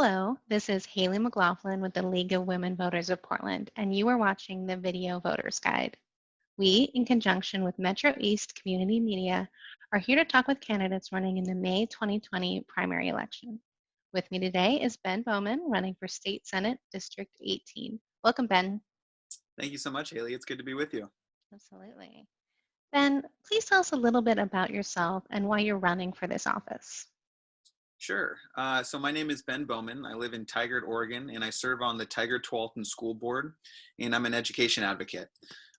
Hello, this is Haley McLaughlin with the League of Women Voters of Portland, and you are watching the Video Voters Guide. We, in conjunction with Metro East Community Media, are here to talk with candidates running in the May 2020 primary election. With me today is Ben Bowman, running for State Senate District 18. Welcome, Ben. Thank you so much, Haley. It's good to be with you. Absolutely. Ben, please tell us a little bit about yourself and why you're running for this office. Sure. Uh, so my name is Ben Bowman. I live in Tigard, Oregon, and I serve on the Tigard Tualatin School Board, and I'm an education advocate.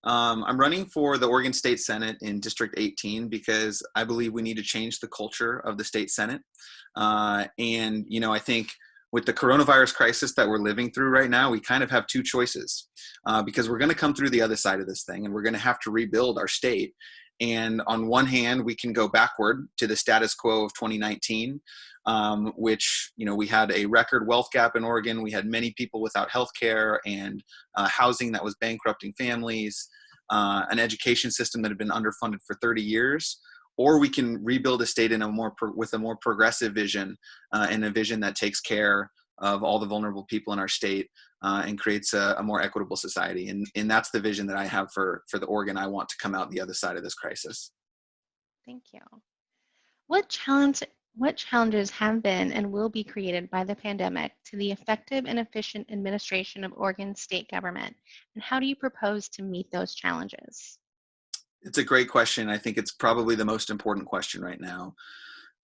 Um, I'm running for the Oregon State Senate in District 18 because I believe we need to change the culture of the state Senate. Uh, and, you know, I think with the coronavirus crisis that we're living through right now, we kind of have two choices uh, because we're going to come through the other side of this thing and we're going to have to rebuild our state. And on one hand, we can go backward to the status quo of 2019, um, which, you know, we had a record wealth gap in Oregon. We had many people without health care and uh, housing that was bankrupting families, uh, an education system that had been underfunded for 30 years. Or we can rebuild a state in a more with a more progressive vision uh, and a vision that takes care of all the vulnerable people in our state uh, and creates a, a, more equitable society. And, and that's the vision that I have for, for the Oregon I want to come out the other side of this crisis. Thank you. What challenge, what challenges have been and will be created by the pandemic to the effective and efficient administration of Oregon state government? And how do you propose to meet those challenges? It's a great question. I think it's probably the most important question right now.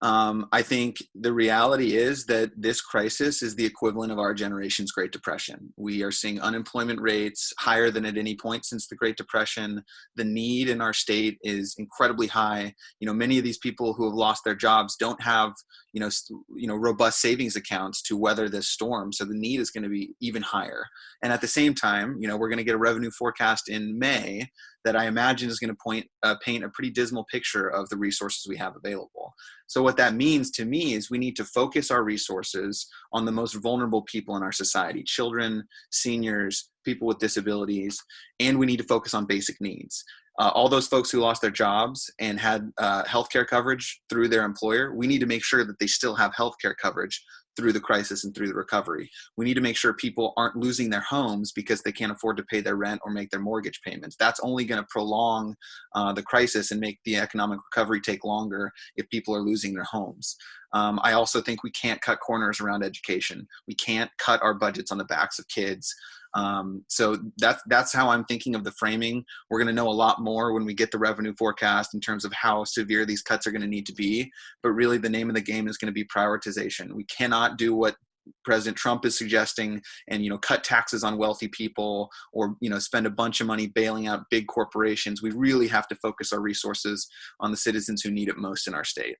Um, I think the reality is that this crisis is the equivalent of our generation's Great Depression. We are seeing unemployment rates higher than at any point since the Great Depression. The need in our state is incredibly high. You know, many of these people who have lost their jobs don't have, you know, you know, robust savings accounts to weather this storm. So the need is going to be even higher. And at the same time, you know, we're going to get a revenue forecast in May that I imagine is going to point uh, paint a pretty dismal picture of the resources we have available. So what that means to me is we need to focus our resources on the most vulnerable people in our society, children, seniors, people with disabilities, and we need to focus on basic needs. Uh, all those folks who lost their jobs and had uh, healthcare coverage through their employer, we need to make sure that they still have healthcare coverage through the crisis and through the recovery. We need to make sure people aren't losing their homes because they can't afford to pay their rent or make their mortgage payments. That's only going to prolong uh, the crisis and make the economic recovery take longer if people are losing their homes. Um, I also think we can't cut corners around education. We can't cut our budgets on the backs of kids. Um, so that's that's how I'm thinking of the framing. We're going to know a lot more when we get the revenue forecast in terms of how severe these cuts are going to need to be. But really, the name of the game is going to be prioritization. We cannot do what President Trump is suggesting and you know cut taxes on wealthy people or you know spend a bunch of money bailing out big corporations. We really have to focus our resources on the citizens who need it most in our state.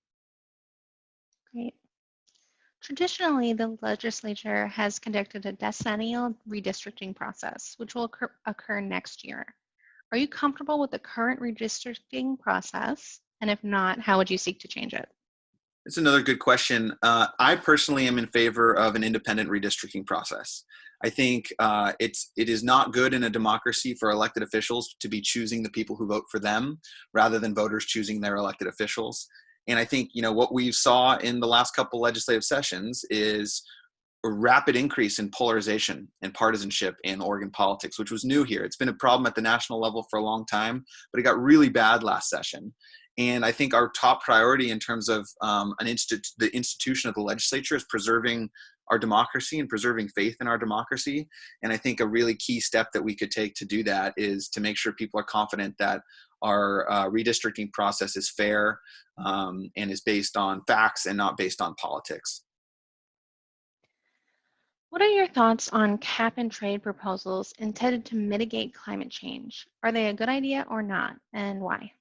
Great. Traditionally, the legislature has conducted a decennial redistricting process, which will occur, occur next year. Are you comfortable with the current redistricting process? And if not, how would you seek to change it? It's another good question. Uh, I personally am in favor of an independent redistricting process. I think uh, it's it is not good in a democracy for elected officials to be choosing the people who vote for them rather than voters choosing their elected officials. And I think, you know, what we saw in the last couple legislative sessions is a rapid increase in polarization and partisanship in Oregon politics, which was new here. It's been a problem at the national level for a long time, but it got really bad last session. And I think our top priority in terms of um, an instit- the institution of the legislature is preserving our democracy and preserving faith in our democracy. And I think a really key step that we could take to do that is to make sure people are confident that our uh, redistricting process is fair um, and is based on facts and not based on politics. What are your thoughts on cap and trade proposals intended to mitigate climate change? Are they a good idea or not, and why?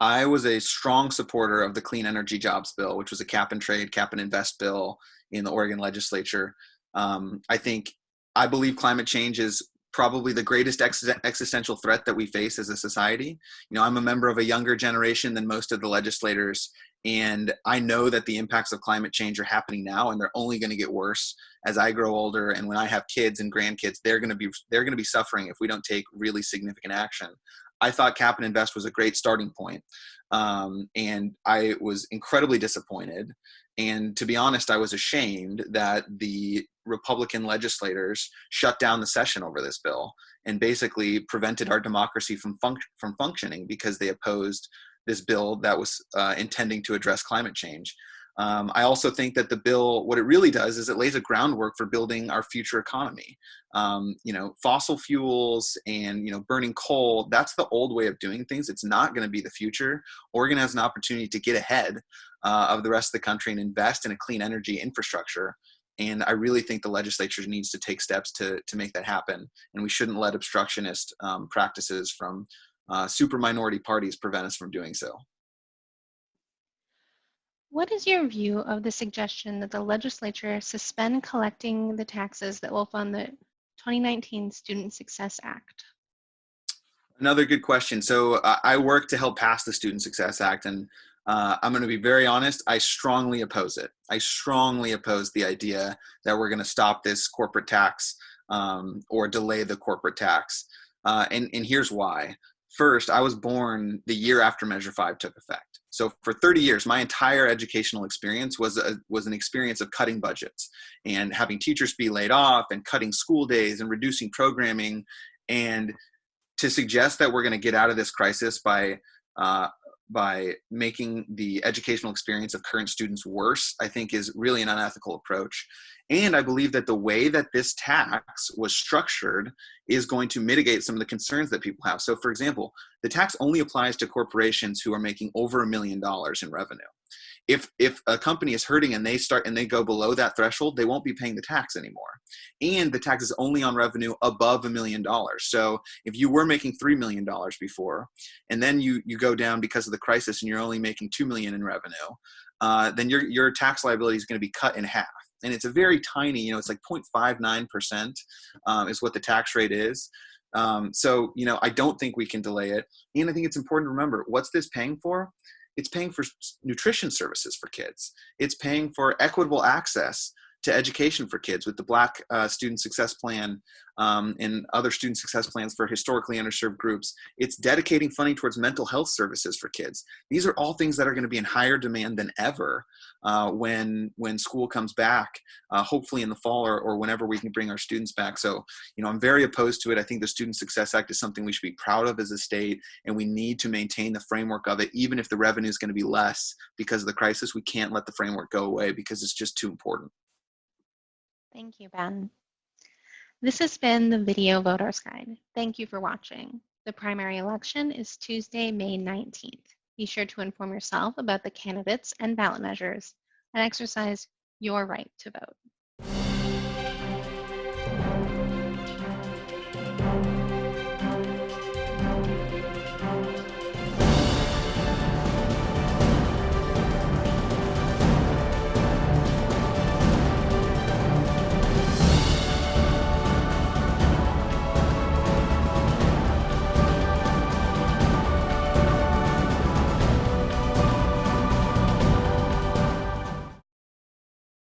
I was a strong supporter of the Clean Energy Jobs Bill, which was a cap and trade, cap and invest bill in the Oregon legislature. Um, I think I believe climate change is probably the greatest ex- existential threat that we face as a society. You know, I'm a member of a younger generation than most of the legislators, and I know that the impacts of climate change are happening now, and they're only going to get worse as I grow older. And when I have kids and grandkids, they're going to be they're going to be suffering if we don't take really significant action. I thought Cap and Invest was a great starting point, um, and I was incredibly disappointed and to be honest, I was ashamed that the Republican legislators shut down the session over this bill and basically prevented our democracy from, func- from functioning because they opposed this bill that was uh, intending to address climate change. Um, I also think that the bill, what it really does is it lays a groundwork for building our future economy. Um, you know, fossil fuels and, you know, burning coal, that's the old way of doing things. It's not going to be the future. Oregon has an opportunity to get ahead uh, of the rest of the country and invest in a clean energy infrastructure. And I really think the legislature needs to take steps to, to make that happen. And we shouldn't let obstructionist um, practices from uh, super minority parties prevent us from doing so. What is your view of the suggestion that the legislature suspend collecting the taxes that will fund the 2019 Student Success Act? Another good question. So I work to help pass the Student Success Act, and uh, I'm going to be very honest. I strongly oppose it. I strongly oppose the idea that we're going to stop this corporate tax um, or delay the corporate tax. Uh, and, and here's why. First, I was born the year after Measure 5 took effect. So for 30 years, my entire educational experience was a, was an experience of cutting budgets and having teachers be laid off and cutting school days and reducing programming. And to suggest that we're going to get out of this crisis by uh, by making the educational experience of current students worse, I think is really an unethical approach. And I believe that the way that this tax was structured is going to mitigate some of the concerns that people have. So for example, the tax only applies to corporations who are making over a million dollars in revenue. If if a company is hurting and they start and they go below that threshold they won't be paying the tax anymore. And the tax is only on revenue above a million dollars. So if you were making three million dollars before and then you you go down because of the crisis and you're only making two million in revenue uh, then your your tax liability is going to be cut in half and it's a very tiny you know it's like 0.59 percent um, is what the tax rate is. Um, so you know i don't think we can delay it. And i think it's important to remember what's this paying for? It's paying for nutrition services for kids. It's paying for equitable access to education for kids with the Black uh, Student Success Plan um, and other student success plans for historically underserved groups. It's dedicating funding towards mental health services for kids. These are all things that are going to be in higher demand than ever uh, when when school comes back, uh, hopefully in the fall or, or whenever we can bring our students back. So, you know, I'm very opposed to it. I think the Student Success Act is something we should be proud of as a state, and we need to maintain the framework of it, even if the revenue is going to be less because of the crisis. We can't let the framework go away because it's just too important. Thank you, Ben. This has been the Video Voters Guide. Thank you for watching. The primary election is Tuesday, May 19th. Be sure to inform yourself about the candidates and ballot measures and exercise your right to vote.